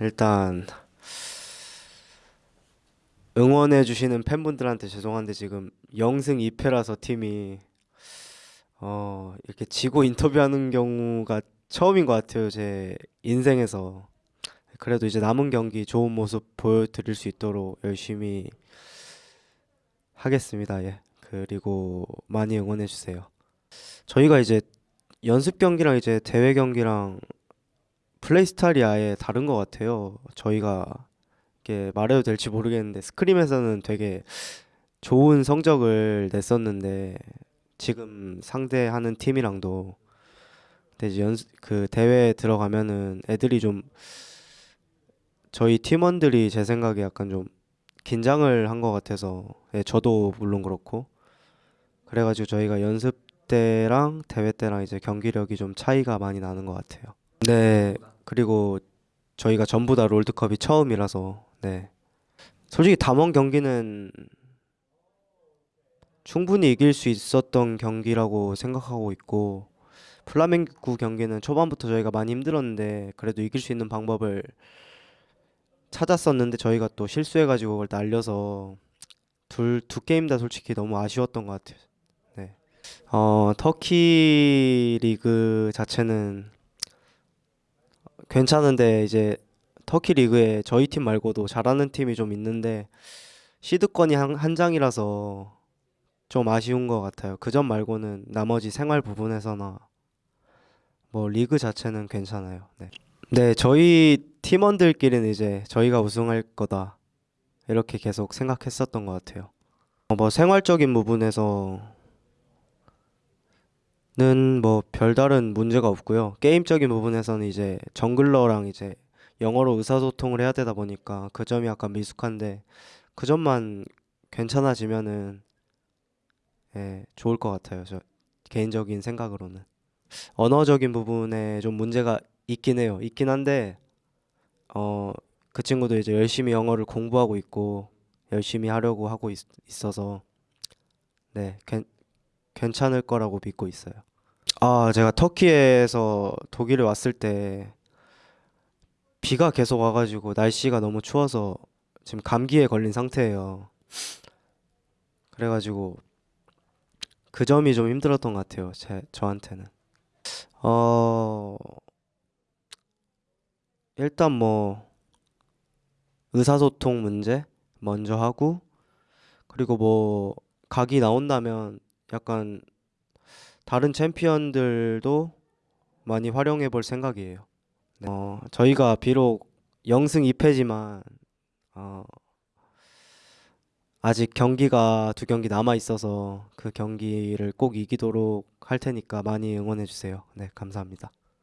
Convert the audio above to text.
일단 응원해 주시는 팬분들한테 죄송한데 지금 0승 2패라서 팀이 어 이렇게 지고 인터뷰하는 경우가 처음인 것 같아요 제 인생에서. 그래도 이제 남은 경기 좋은 모습 보여드릴 수 있도록 열심히 하겠습니다 예. 그리고 많이 응원해 주세요. 저희가 이제 연습 경기랑 이제 대회 경기랑 플레이 스타일이 아예 다른 것 같아요. 저희가 이게 말해도 될지 모르겠는데 스크림에서는 되게 좋은 성적을 냈었는데 지금 상대하는 팀이랑도 근데 연습 그 대회에 들어가면은 애들이 좀 저희 팀원들이 제 생각에 약간 좀 긴장을 한 것 같아서 예, 저도 물론 그렇고. 그래가지고 저희가 연습 때랑 대회 때랑 이제 경기력이 좀 차이가 많이 나는 것 같아요. 네 그리고 저희가 전부 다 롤드컵이 처음이라서 네 솔직히 담원 경기는 충분히 이길 수 있었던 경기라고 생각하고 있고 플라멩구 경기는 초반부터 저희가 많이 힘들었는데 그래도 이길 수 있는 방법을 찾았었는데 저희가 또 실수해가지고 그걸 날려서 둘 두 게임 다 솔직히 너무 아쉬웠던 것 같아요. 네. 어 터키 리그 자체는 괜찮은데 이제 터키 리그에 저희 팀 말고도 잘하는 팀이 좀 있는데 시드권이 한, 한 장이라서 좀 아쉬운 것 같아요. 그 점 말고는 나머지 생활 부분에서나 뭐 리그 자체는 괜찮아요. 네. 네, 저희 팀원들끼리는 이제 저희가 우승할 거다 이렇게 계속 생각했었던 것 같아요. 어, 뭐 생활적인 부분에서 는뭐 별다른 문제가 없고요. 게임적인 부분에서는 이제 정글러랑 이제 영어로 의사소통을 해야 되다 보니까 그 점이 약간 미숙한데 그 점만 괜찮아지면은 예, 좋을 것 같아요. 저 개인적인 생각으로는. 언어적인 부분에 좀 문제가 있긴 해요. 있긴 한데 어, 그 친구도 이제 열심히 영어를 공부하고 있고 열심히 하려고 하고 있, 있어서 네, 괜, 괜찮을 거라고 믿고 있어요. 아, 제가 터키에서 독일에 왔을 때 비가 계속 와가지고 날씨가 너무 추워서 지금 감기에 걸린 상태예요. 그래가지고 그 점이 좀 힘들었던 것 같아요. 제 저한테는. 어 일단 뭐 의사소통 문제 먼저 하고 그리고 뭐 각이 나온다면 약간 다른 챔피언들도 많이 활용해 볼 생각이에요. 네. 어, 저희가 비록 0승 2패지만 어, 아직 경기가 두 경기 남아 있어서 그 경기를 꼭 이기도록 할 테니까 많이 응원해 주세요. 네, 감사합니다.